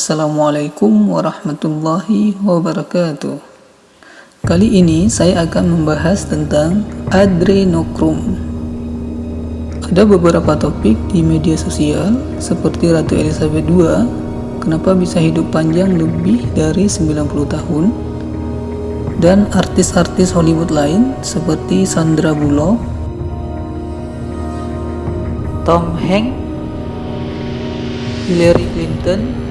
Assalamualaikum warahmatullahi wabarakatuh. Kali ini saya akan membahas tentang adrenokrom Ada beberapa topik di media sosial seperti Ratu Elizabeth II Kenapa bisa hidup panjang lebih dari 90 tahun? Dan artis-artis Hollywood lain seperti Sandra Bullock, Tom Hanks, Hillary Clinton,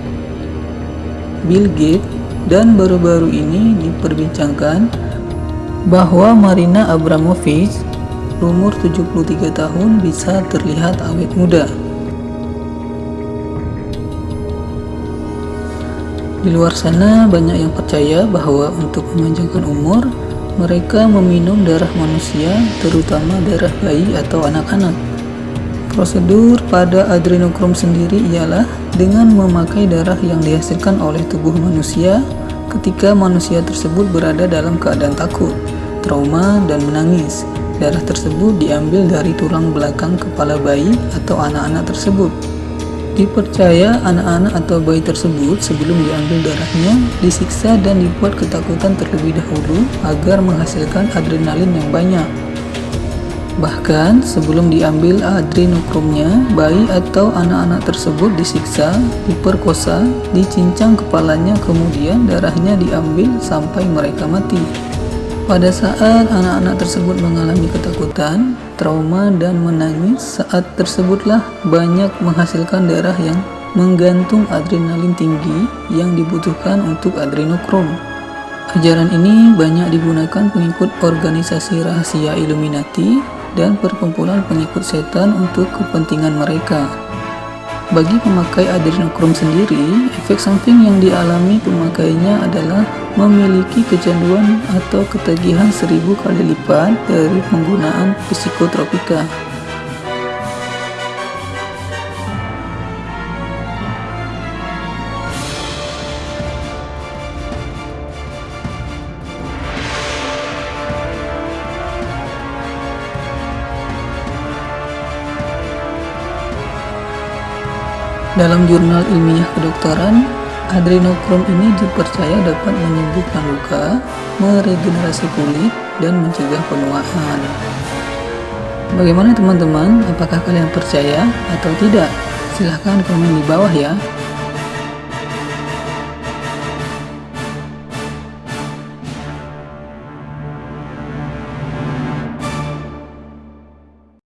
Bill Gates dan baru-baru ini diperbincangkan bahwa Marina Abramovich umur 73 tahun bisa terlihat awet muda. Di luar sana banyak yang percaya bahwa untuk memanjangkan umur mereka meminum darah manusia terutama darah bayi atau anak-anak. Prosedur pada adrenokrom sendiri ialah dengan memakai darah yang dihasilkan oleh tubuh manusia ketika manusia tersebut berada dalam keadaan takut, trauma, dan menangis. Darah tersebut diambil dari tulang belakang kepala bayi atau anak-anak tersebut. Dipercaya anak-anak atau bayi tersebut sebelum diambil darahnya disiksa dan dibuat ketakutan terlebih dahulu agar menghasilkan adrenalin yang banyak. Bahkan sebelum diambil adrenokromnya, bayi atau anak-anak tersebut disiksa, diperkosa, dicincang kepalanya kemudian darahnya diambil sampai mereka mati. Pada saat anak-anak tersebut mengalami ketakutan, trauma dan menangis, saat tersebutlah banyak menghasilkan darah yang menggantung adrenalin tinggi yang dibutuhkan untuk adrenokrom. Ajaran ini banyak digunakan pengikut organisasi rahasia Illuminati dan perkumpulan pengikut setan untuk kepentingan mereka. Bagi pemakai adrenokrom sendiri, efek samping yang dialami pemakainya adalah memiliki kecanduan atau ketagihan seribu kali lipat dari penggunaan psikotropika. Dalam jurnal ilmiah kedokteran, adrenokrom ini dipercaya dapat menyembuhkan luka, meregenerasi kulit, dan mencegah penuaan. Bagaimana teman-teman? Apakah kalian percaya atau tidak? Silahkan komen di bawah ya.